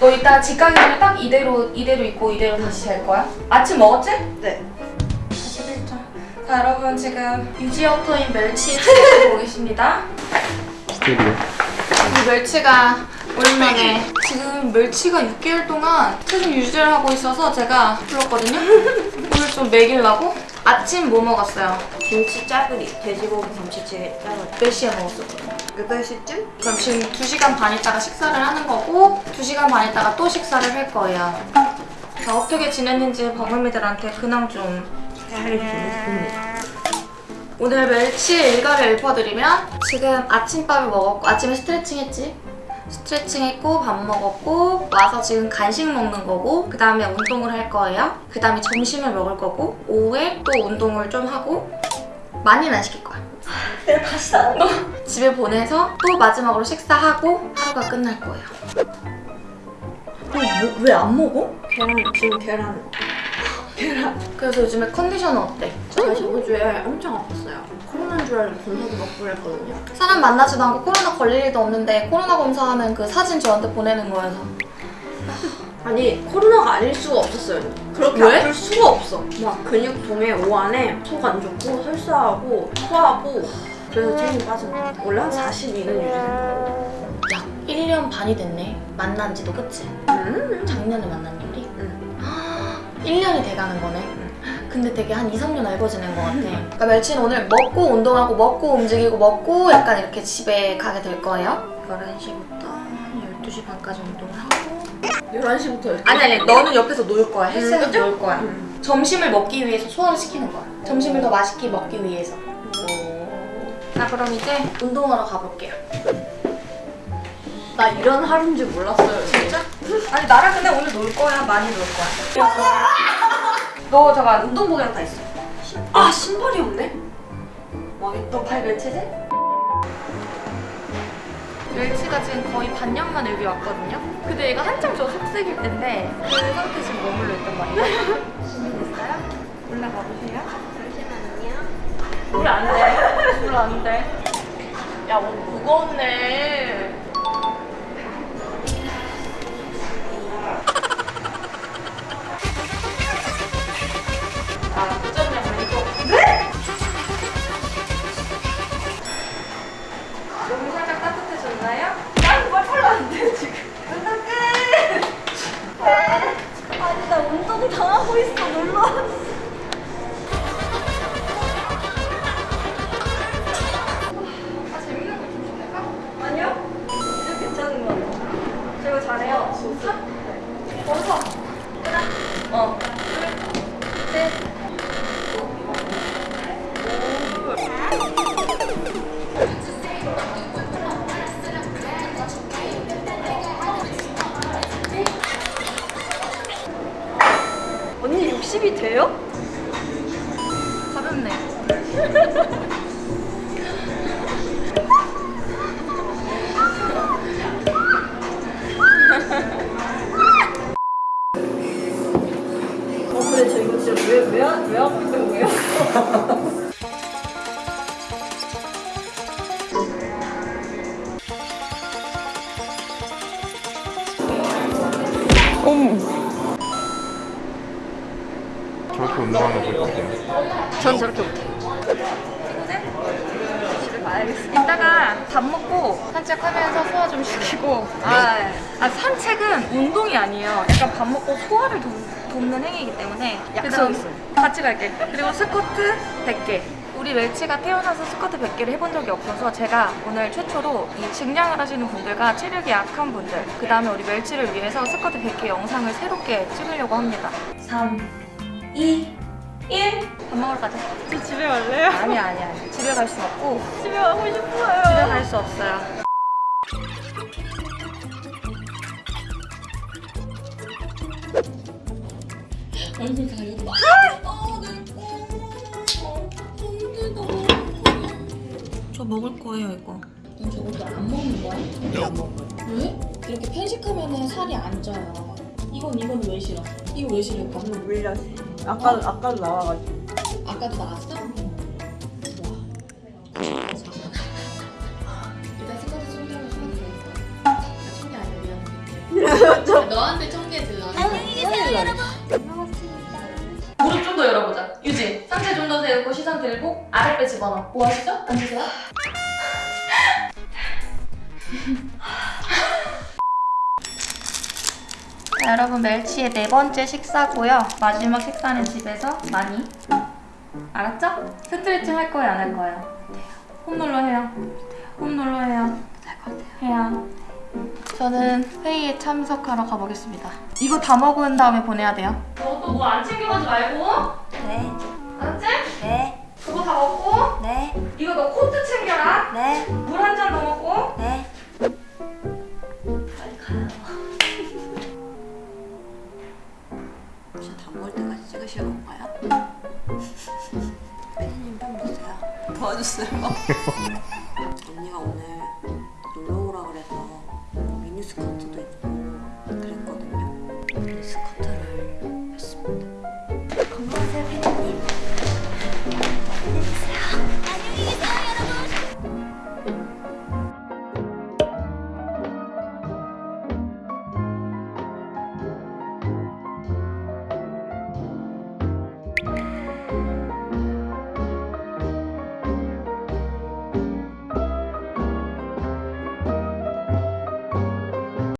너 이따 집 가기 전에 딱 이대로 이대로 입고 이대로 다시 잘 거야? 아침 먹었지? 네. 41점. 자 여러분 지금 유지어터인 멸치 찾아보고 계십니다. 스테디오. 이 멸치가 오랜만에 지금 멸치가 6개월 동안 계속 유지를 하고 있어서 제가 불렀거든요. 오늘 좀 먹이려고 아침 뭐 먹었어요? 김치 짜글이. 돼지고기 김치찌개 짜글이. 몇 시에 먹었었거든요. 8시쯤? 그럼 지금 2시간 반 있다가 식사를 하는 거고 2시간 반 있다가 또 식사를 할 거예요. 자, 어떻게 지냈는지 버금이들한테 근황 좀잘 지냈습니다. 오늘 멸치 일과를 읊어드리면 지금 아침밥을 먹었고 아침에 스트레칭 했지? 스트레칭 했고 밥 먹었고 와서 지금 간식 먹는 거고 그 다음에 운동을 할 거예요 그 다음에 점심을 먹을 거고 오후에 또 운동을 좀 하고 많이는 안 시킬 거야 내가 다시 안 집에 보내서 또 마지막으로 식사하고 하루가 끝날 거예요 왜안 먹어? 계란, 지금 계란. 그래서 요즘에 컨디션은 어때? 제가 저번 주에 엄청 아팠어요. 코로나인 줄 알고 검사도 받고 그랬거든요. 사람 만나지도 않고 코로나 걸릴 일도 없는데 코로나 검사하는 그 사진 저한테 보내는 거여서 아니, 코로나가 아닐 수가 없었어요. 그렇게 왜? 아플 수가 없어. 막 근육통에 오한에 속 안 좋고 설사하고 토하고 그래서 체중이 빠진 거 같아. 원래 한 42는 유지된다고. 야 1년 반이 됐네 만난 지도 그치? 음. 작년에 만난 우리? 응. 1년이 돼가는 거네. 근데 되게 한 2, 3년 알고 지낸 것 같아. 그러니까 멸치는 오늘 먹고 운동하고 먹고 움직이고 먹고 약간 이렇게 집에 가게 될 거예요? 11시부터 12시 반까지 운동을 하고. 11시부터 이렇게. 아니 아니 너는 옆에서 놀 거야. 헬스에서 그죠? 놀 거야. 음. 점심을 먹기 위해서 소화를 시키는 거야. 점심을 더 맛있게 먹기 위해서. 자 그럼 이제 운동하러 가볼게요 나 이런 하루인 줄 몰랐어요. 진짜? 아니 나랑 근데 오늘 놀 거야 많이 놀 거야 너 잠깐 운동복이랑 다 있어 아, 신발이 없네? 너발 멸치지? 멸치가 지금 거의 반년만 여기 왔거든요 근데 얘가 한참 저 속색일 텐데 그 상태 지금 머물러 있단 말이에요 준비됐어요? 올라가 보세요 잠시만요 물 안돼 물 안돼 야 오늘 무거웠네 어. 둘, 셋. 언니 60이 돼요? 가볍네. 왜, 하- 하고 있는 거예요? 저렇게 운동하는 거 보니까? 전 저렇게 못해요. 가야겠어. 이따가 밥 먹고 산책하면서 소화 좀 시키고. 아, 아, 산책은 운동이 아니에요. 약간 밥 먹고 소화를 돕, 돕는 행위이기 때문에. 약속. 같이 갈게. 그리고 스쿼트 100개. 우리 멸치가 태어나서 스쿼트 100개를 해본 적이 없어서 제가 오늘 최초로 이 증량을 하시는 분들과 체력이 약한 분들 그 다음에 우리 멸치를 위해서 스쿼트 100개 영상을 새롭게 찍으려고 합니다 3, 2, 1 밥 먹으러 가자 저 집에 갈래요? 아니야 아니야 아니야. 집에 갈 수 없고 집에 가고 싶어요. 집에 갈 수 없어요 얼굴 가려고 저 먹을 거예요 이거 그럼 저것도 안 먹는 거야? 안 먹어요. 왜? 이렇게 편식하면 살이 안 쪄요 이건 이건 왜 싫어? 이거 왜 싫어? 너무 물렸어. 아까, 아까도 나와가지고. 아까도 나왔어? 와. 일단 아니야 미안해. 너한테 청개 들어. 무릎 좀 더 열어보자. 유지. 상체 좀 더 세우고 시선 들고 아랫배 집어넣어. 뭐 하시죠? 앉으세요. 자, 여러분 멸치의 네 번째 식사고요. 마지막 식사는 집에서 많이. 알았죠? 스트레칭 할 거예요, 안 할 거예요? 홈롤러 해요. 홈롤러 해요. 해요. 저는 회의에 참석하러 가보겠습니다. 이거 다 먹은 다음에 보내야 돼요. 너또뭐안 챙겨가지 말고. 네, 알았지? 네, 그거 다 먹고. 네, 이거 너 코트 챙겨라. 네, 도와줬어요. 언니가 오늘 놀러 오라 그래서 미니 스커트도 입고 그랬거든요. 미니 스커트를 했습니다. 건강하세요 님.